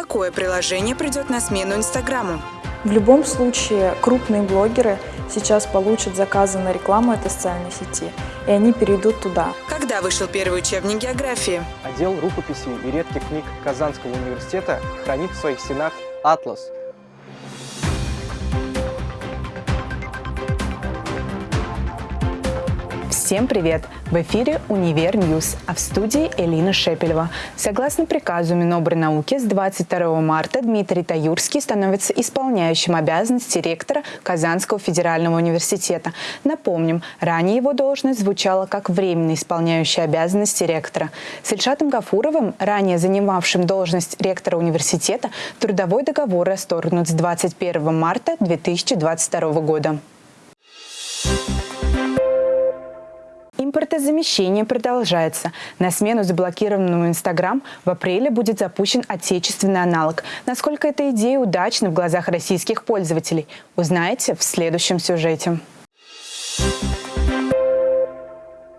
Какое приложение придет на смену Инстаграму? В любом случае, крупные блогеры сейчас получат заказы на рекламу этой социальной сети, и они перейдут туда. Когда вышел первый учебник географии? Отдел рукописей и редких книг Казанского университета хранит в своих стенах «Атлас» Всем привет! В эфире «Univer News», а в студии Элина Шепелева. Согласно приказу Минобрнауки, с 22 марта Дмитрий Таюрский становится исполняющим обязанности ректора Казанского федерального университета. Напомним, ранее его должность звучала как временно исполняющий обязанности ректора. С Ильшатом Гафуровым, ранее занимавшим должность ректора университета, трудовой договор расторгнут с 21 марта 2022 года. Импортозамещение продолжается. На смену заблокированному Инстаграм в апреле будет запущен отечественный аналог. Насколько эта идея удачна в глазах российских пользователей, узнаете в следующем сюжете.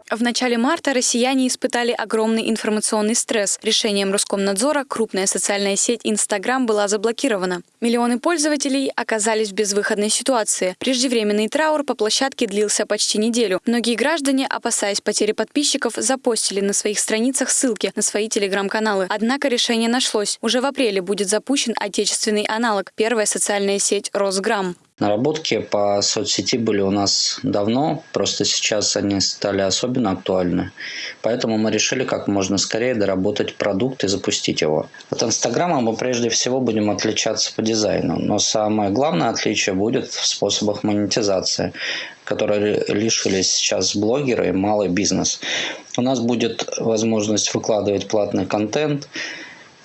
В начале марта россияне испытали огромный информационный стресс. Решением Роскомнадзора крупная социальная сеть Инстаграм была заблокирована. Миллионы пользователей оказались в безвыходной ситуации. Преждевременный траур по площадке длился почти неделю. Многие граждане, опасаясь потери подписчиков, запостили на своих страницах ссылки на свои телеграм-каналы. Однако решение нашлось. Уже в апреле будет запущен отечественный аналог – первая социальная сеть «Росграм». Наработки по соцсети были у нас давно, просто сейчас они стали особенно актуальны. Поэтому мы решили как можно скорее доработать продукт и запустить его. От Инстаграма мы прежде всего будем отличаться по дизайну, но самое главное отличие будет в способах монетизации которые лишились сейчас блогеры и малый бизнес. У нас будет возможность выкладывать платный контент,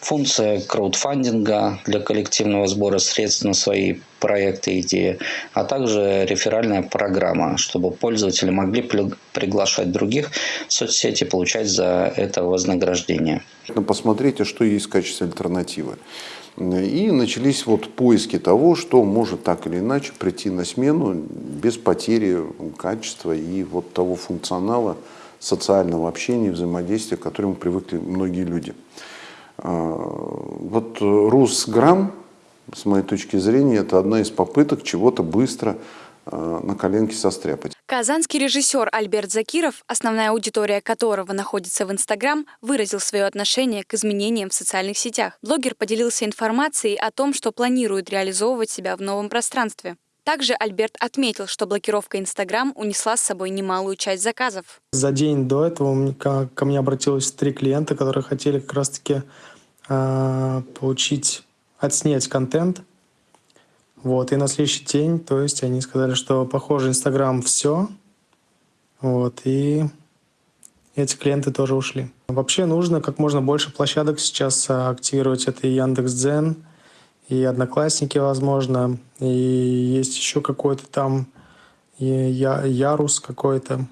функция краудфандинга для коллективного сбора средств на свои проекты и идеи, а также реферальная программа, чтобы пользователи могли приглашать других в соцсети, получать за это вознаграждение. Ну, посмотрите, что есть в качестве альтернативы. И начались вот поиски того, что может так или иначе прийти на смену без потери качества и вот того функционала социального общения и взаимодействия, к которому привыкли многие люди. А, вот Русграм, с моей точки зрения, это одна из попыток чего-то быстро а, на коленке состряпать. Казанский режиссер Альберт Закиров, основная аудитория которого находится в Инстаграм, выразил свое отношение к изменениям в социальных сетях. Блогер поделился информацией о том, что планирует реализовывать себя в новом пространстве. Также Альберт отметил, что блокировка Инстаграм унесла с собой немалую часть заказов. За день до этого ко мне обратилось три клиента, которые хотели как раз-таки э, получить, отснять контент. Вот, и на следующий день, то есть они сказали, что похоже Инстаграм все. Вот, и эти клиенты тоже ушли. Вообще нужно как можно больше площадок сейчас активировать. Это и Яндекс.Дзен, и Одноклассники, возможно, и есть еще какой-то там я, Ярус какой-то.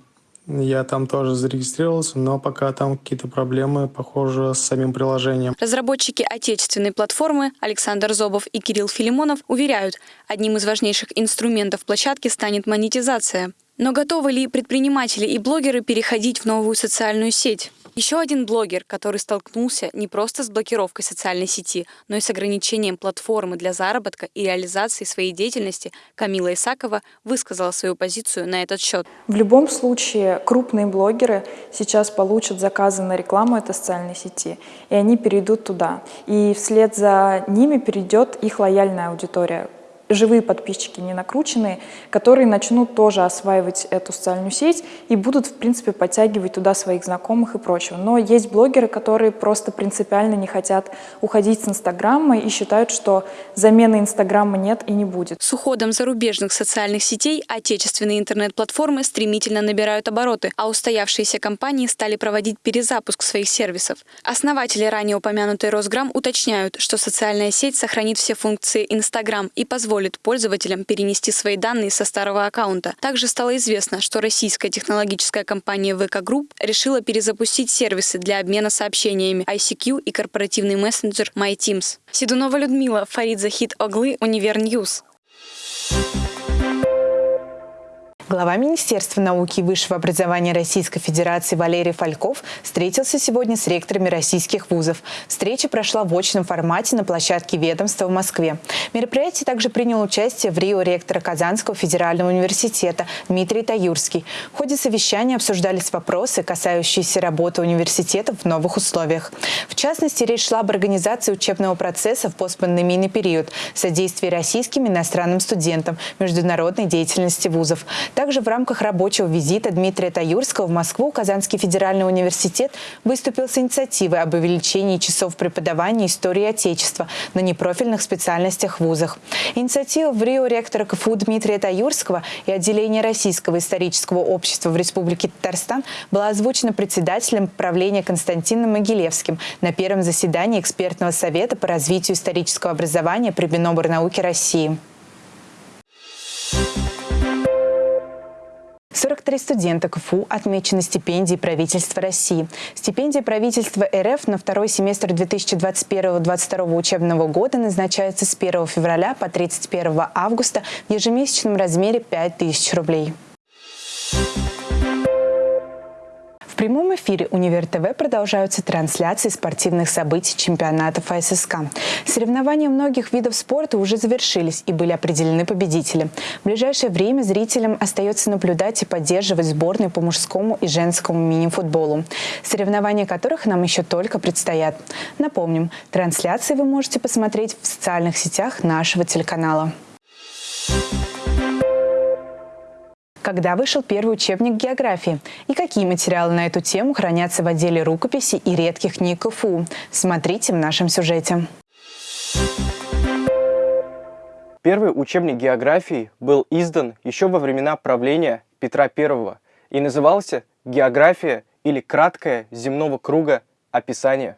Я там тоже зарегистрировался, но пока там какие-то проблемы, похоже, с самим приложением. Разработчики отечественной платформы Александр Зобов и Кирилл Филимонов уверяют, одним из важнейших инструментов площадки станет монетизация. Но готовы ли предприниматели и блогеры переходить в новую социальную сеть? Еще один блогер, который столкнулся не просто с блокировкой социальной сети, но и с ограничением платформы для заработка и реализации своей деятельности, Камила Исакова высказала свою позицию на этот счет. В любом случае, крупные блогеры сейчас получат заказы на рекламу этой социальной сети, и они перейдут туда. И вслед за ними перейдет их лояльная аудитория, живые подписчики, не накрученные, которые начнут тоже осваивать эту социальную сеть и будут, в принципе, подтягивать туда своих знакомых и прочего. Но есть блогеры, которые просто принципиально не хотят уходить с Инстаграма и считают, что замены Инстаграма нет и не будет. С уходом зарубежных социальных сетей отечественные интернет-платформы стремительно набирают обороты, а устоявшиеся компании стали проводить перезапуск своих сервисов. Основатели ранее упомянутой Росграм уточняют, что социальная сеть сохранит все функции Инстаграм и позволит позволит пользователям перенести свои данные со старого аккаунта. Также стало известно, что российская технологическая компания VK Group решила перезапустить сервисы для обмена сообщениями ICQ и корпоративный мессенджер MyTeams. Седунова Людмила, Фарид Захид Оглы, Univer News. Глава Министерства науки и высшего образования Российской Федерации Валерий Фальков встретился сегодня с ректорами российских вузов. Встреча прошла в очном формате на площадке ведомства в Москве. В мероприятии также принял участие в Рио ректора Казанского федерального университета Дмитрий Таюрский. В ходе совещания обсуждались вопросы, касающиеся работы университета в новых условиях. В частности, речь шла об организации учебного процесса в постпандемийный период, содействии российским и иностранным студентам, международной деятельности вузов. Также в рамках рабочего визита Дмитрия Таюрского в Москву Казанский федеральный университет выступил с инициативой об увеличении часов преподавания истории Отечества на непрофильных специальностях вузах. Инициатива в Рио ректора КФУ Дмитрия Таюрского и отделения Российского исторического общества в Республике Татарстан была озвучена председателем правления Константином Могилевским на первом заседании экспертного совета по развитию исторического образования при Миноборнауке России. 43 студента КФУ отмечены стипендией правительства России. Стипендия правительства РФ на второй семестр 2021-2022 учебного года назначается с 1 февраля по 31 августа в ежемесячном размере 5000 рублей прямом эфире «Универ ТВ» продолжаются трансляции спортивных событий чемпионатов АССК. Соревнования многих видов спорта уже завершились и были определены победители. В ближайшее время зрителям остается наблюдать и поддерживать сборные по мужскому и женскому мини-футболу, соревнования которых нам еще только предстоят. Напомним, трансляции вы можете посмотреть в социальных сетях нашего телеканала. Когда вышел первый учебник географии? И какие материалы на эту тему хранятся в отделе рукописи и редких книг КФУ? Смотрите в нашем сюжете. Первый учебник географии был издан еще во времена правления Петра I и назывался «География» или «Краткое земного круга описание».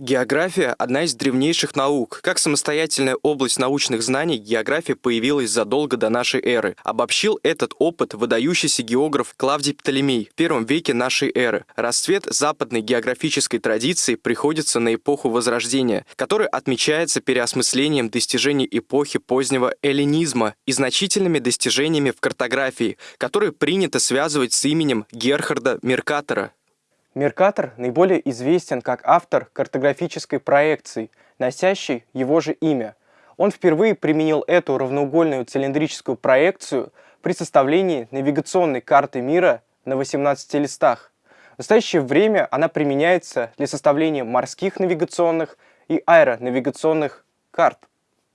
География – одна из древнейших наук. Как самостоятельная область научных знаний, география появилась задолго до нашей эры. Обобщил этот опыт выдающийся географ Клавдий Птолемей в первом веке нашей эры. Расцвет западной географической традиции приходится на эпоху Возрождения, которая отмечается переосмыслением достижений эпохи позднего эллинизма и значительными достижениями в картографии, которые принято связывать с именем Герхарда Меркатора. Меркатор наиболее известен как автор картографической проекции, носящей его же имя. Он впервые применил эту равноугольную цилиндрическую проекцию при составлении навигационной карты мира на 18 листах. В настоящее время она применяется для составления морских навигационных и аэронавигационных карт.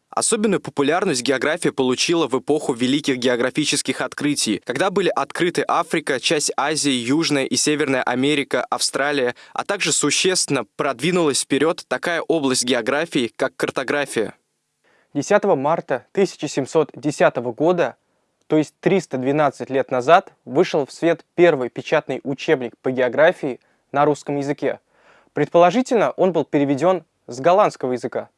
Особенную популярность география получила в эпоху великих географических открытий, когда были открыты Африка, часть Азии, Южная и Северная Америка, Австралия, а также существенно продвинулась вперед такая область географии, как картография. 10 марта 1710 года, то есть 312 лет назад, вышел в свет первый печатный учебник по географии на русском языке. Предположительно, он был переведен с голландского языка.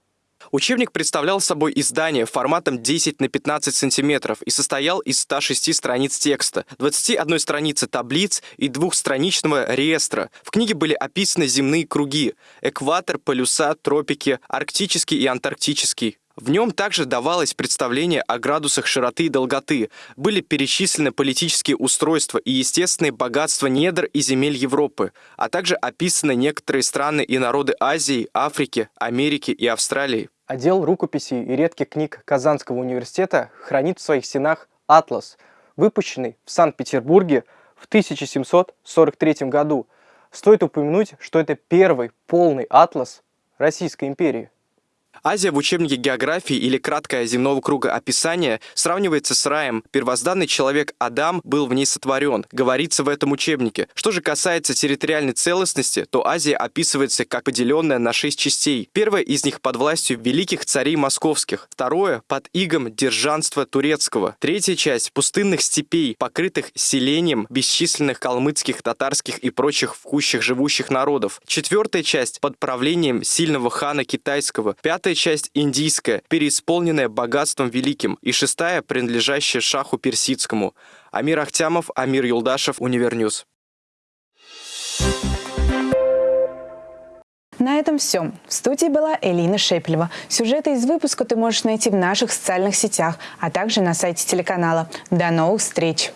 Учебник представлял собой издание форматом 10 на 15 сантиметров и состоял из 106 страниц текста, 21 страницы таблиц и двухстраничного реестра. В книге были описаны земные круги – экватор, полюса, тропики, арктический и антарктический. В нем также давалось представление о градусах широты и долготы, были перечислены политические устройства и естественные богатства недр и земель Европы, а также описаны некоторые страны и народы Азии, Африки, Америки и Австралии. Отдел рукописей и редких книг Казанского университета хранит в своих стенах «Атлас», выпущенный в Санкт-Петербурге в 1743 году. Стоит упомянуть, что это первый полный атлас Российской империи. Азия в учебнике географии или краткое земного круга описания сравнивается с раем. Первозданный человек Адам был в ней сотворен, говорится в этом учебнике. Что же касается территориальной целостности, то Азия описывается как поделенная на шесть частей. Первая из них под властью великих царей московских, второе под игом держанства турецкого, третья часть пустынных степей, покрытых селением бесчисленных калмыцких, татарских и прочих в живущих народов, четвертая часть под правлением сильного хана китайского, пятая Пятая часть индийская, переисполненная богатством великим, и шестая, принадлежащая шаху персидскому. Амир Ахтямов, Амир Юлдашев, Univer News. На этом все. В студии была Элина Шепелева. Сюжеты из выпуска ты можешь найти в наших социальных сетях, а также на сайте телеканала. До новых встреч!